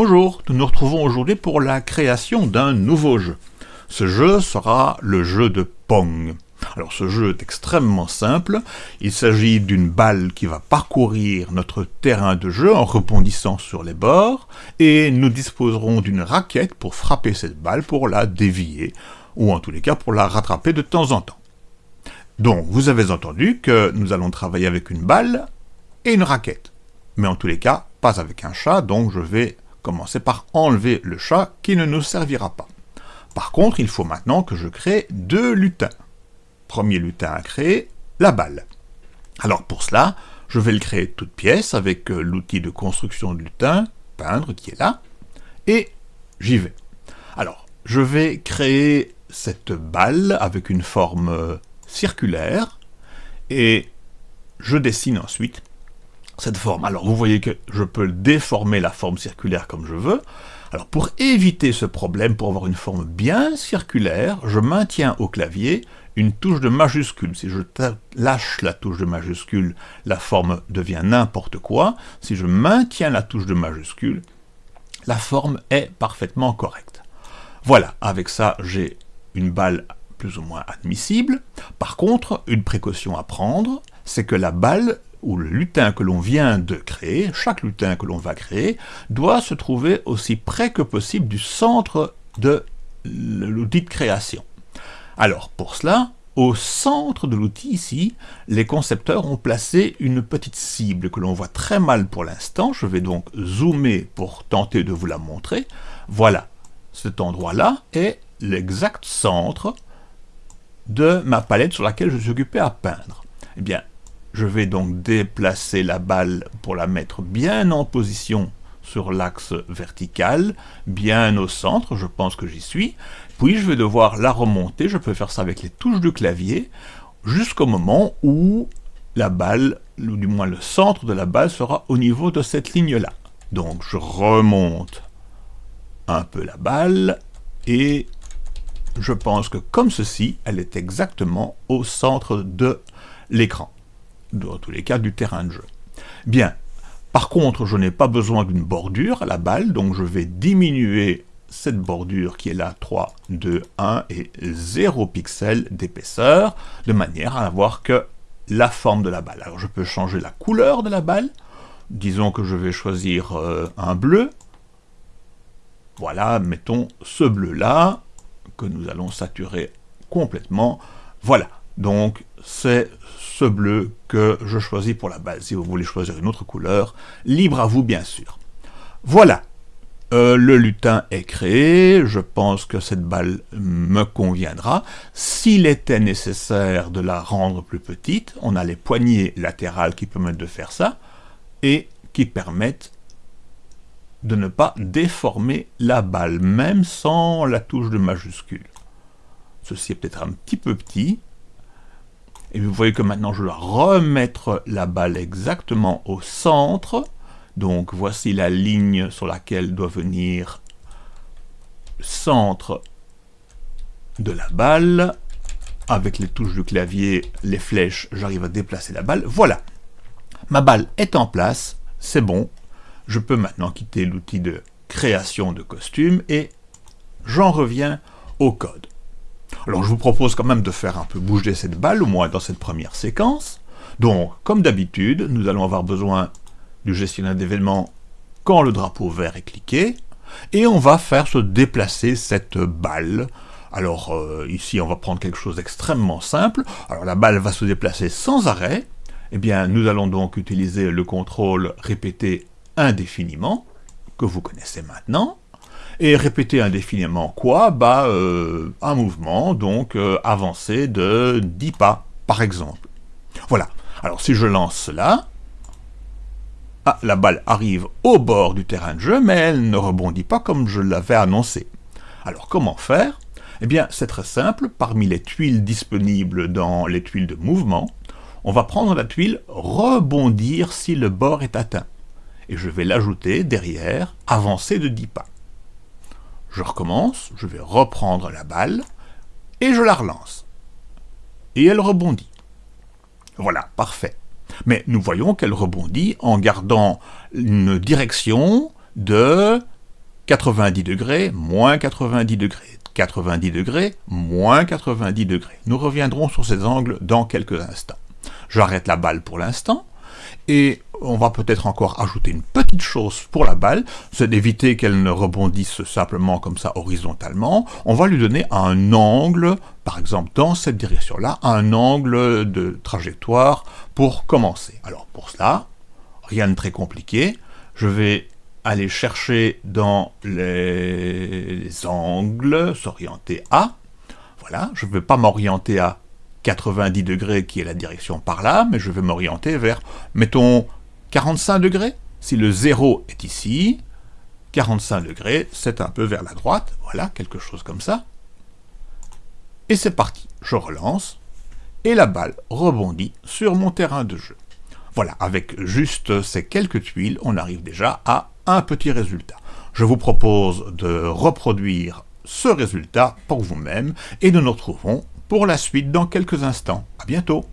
Bonjour, nous nous retrouvons aujourd'hui pour la création d'un nouveau jeu. Ce jeu sera le jeu de Pong. Alors ce jeu est extrêmement simple, il s'agit d'une balle qui va parcourir notre terrain de jeu en rebondissant sur les bords, et nous disposerons d'une raquette pour frapper cette balle pour la dévier, ou en tous les cas pour la rattraper de temps en temps. Donc vous avez entendu que nous allons travailler avec une balle et une raquette, mais en tous les cas pas avec un chat, donc je vais commencer par enlever le chat qui ne nous servira pas. Par contre, il faut maintenant que je crée deux lutins. Premier lutin à créer, la balle. Alors pour cela, je vais le créer toute pièce avec euh, l'outil de construction de lutin, peindre, qui est là, et j'y vais. Alors, je vais créer cette balle avec une forme euh, circulaire, et je dessine ensuite cette forme. Alors vous voyez que je peux déformer la forme circulaire comme je veux. Alors pour éviter ce problème, pour avoir une forme bien circulaire, je maintiens au clavier une touche de majuscule. Si je lâche la touche de majuscule, la forme devient n'importe quoi. Si je maintiens la touche de majuscule, la forme est parfaitement correcte. Voilà, avec ça, j'ai une balle plus ou moins admissible. Par contre, une précaution à prendre, c'est que la balle ou le lutin que l'on vient de créer, chaque lutin que l'on va créer, doit se trouver aussi près que possible du centre de l'outil de création. Alors, pour cela, au centre de l'outil ici, les concepteurs ont placé une petite cible que l'on voit très mal pour l'instant. Je vais donc zoomer pour tenter de vous la montrer. Voilà, cet endroit-là est l'exact centre de ma palette sur laquelle je suis occupé à peindre. Eh bien, je vais donc déplacer la balle pour la mettre bien en position sur l'axe vertical, bien au centre, je pense que j'y suis. Puis je vais devoir la remonter, je peux faire ça avec les touches du clavier, jusqu'au moment où la balle, ou du moins le centre de la balle, sera au niveau de cette ligne-là. Donc je remonte un peu la balle, et je pense que comme ceci, elle est exactement au centre de l'écran dans tous les cas du terrain de jeu. Bien, par contre, je n'ai pas besoin d'une bordure à la balle, donc je vais diminuer cette bordure qui est là 3, 2, 1 et 0 pixels d'épaisseur, de manière à avoir que la forme de la balle. Alors je peux changer la couleur de la balle, disons que je vais choisir euh, un bleu, voilà, mettons ce bleu-là, que nous allons saturer complètement, voilà. Donc c'est ce bleu que je choisis pour la base. Si vous voulez choisir une autre couleur, libre à vous bien sûr. Voilà, euh, le lutin est créé, je pense que cette balle me conviendra. S'il était nécessaire de la rendre plus petite, on a les poignées latérales qui permettent de faire ça, et qui permettent de ne pas déformer la balle, même sans la touche de majuscule. Ceci est peut-être un petit peu petit, et vous voyez que maintenant je dois remettre la balle exactement au centre. Donc voici la ligne sur laquelle doit venir centre de la balle. Avec les touches du clavier, les flèches, j'arrive à déplacer la balle. Voilà, ma balle est en place, c'est bon. Je peux maintenant quitter l'outil de création de costume et j'en reviens au code. Alors je vous propose quand même de faire un peu bouger cette balle, au moins dans cette première séquence. Donc, comme d'habitude, nous allons avoir besoin du gestionnaire d'événements quand le drapeau vert est cliqué, et on va faire se déplacer cette balle. Alors euh, ici, on va prendre quelque chose d'extrêmement simple. Alors la balle va se déplacer sans arrêt. Eh bien, nous allons donc utiliser le contrôle répété indéfiniment, que vous connaissez maintenant. Et répéter indéfiniment quoi Bah, euh, un mouvement, donc euh, avancer de 10 pas, par exemple. Voilà. Alors si je lance cela, ah, la balle arrive au bord du terrain de jeu, mais elle ne rebondit pas comme je l'avais annoncé. Alors comment faire? Eh bien, c'est très simple. Parmi les tuiles disponibles dans les tuiles de mouvement, on va prendre la tuile « Rebondir si le bord est atteint ». Et je vais l'ajouter derrière « Avancer de 10 pas ». Je recommence, je vais reprendre la balle, et je la relance. Et elle rebondit. Voilà, parfait. Mais nous voyons qu'elle rebondit en gardant une direction de 90 degrés, moins 90 degrés, 90 degrés, moins 90 degrés. Nous reviendrons sur ces angles dans quelques instants. J'arrête la balle pour l'instant, et on va peut-être encore ajouter une petite chose pour la balle, c'est d'éviter qu'elle ne rebondisse simplement comme ça horizontalement. On va lui donner un angle, par exemple dans cette direction-là, un angle de trajectoire pour commencer. Alors pour cela, rien de très compliqué, je vais aller chercher dans les angles, s'orienter à, voilà, je ne vais pas m'orienter à 90 degrés qui est la direction par là, mais je vais m'orienter vers, mettons, 45 degrés. Si le 0 est ici, 45 degrés, c'est un peu vers la droite, voilà, quelque chose comme ça. Et c'est parti, je relance, et la balle rebondit sur mon terrain de jeu. Voilà, avec juste ces quelques tuiles, on arrive déjà à un petit résultat. Je vous propose de reproduire ce résultat pour vous-même, et nous nous retrouvons pour la suite dans quelques instants. À bientôt